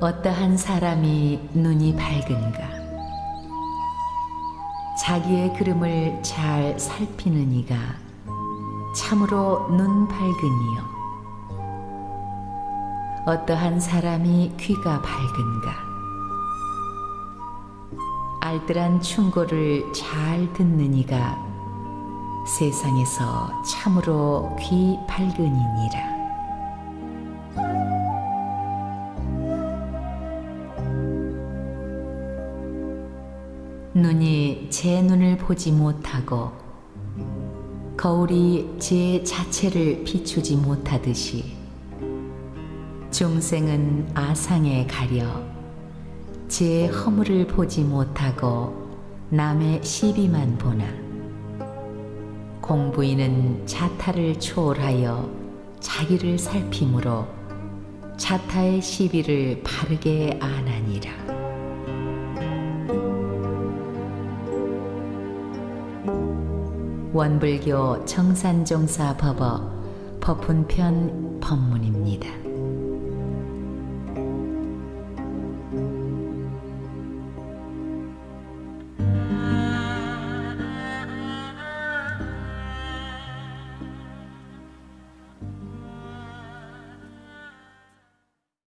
어떠한 사람이 눈이 밝은가? 자기의 그름을 잘 살피는 이가 참으로 눈 밝으니요. 어떠한 사람이 귀가 밝은가? 알뜰한 충고를 잘 듣는 이가 세상에서 참으로 귀 밝으니니라. 눈이 제 눈을 보지 못하고 거울이 제 자체를 비추지 못하듯이 중생은 아상에 가려 제 허물을 보지 못하고 남의 시비만 보나 공부인은 자타를 초월하여 자기를 살피므로 자타의 시비를 바르게 아나니라. 원불교 정산종사 법어 법훈편 법문입니다.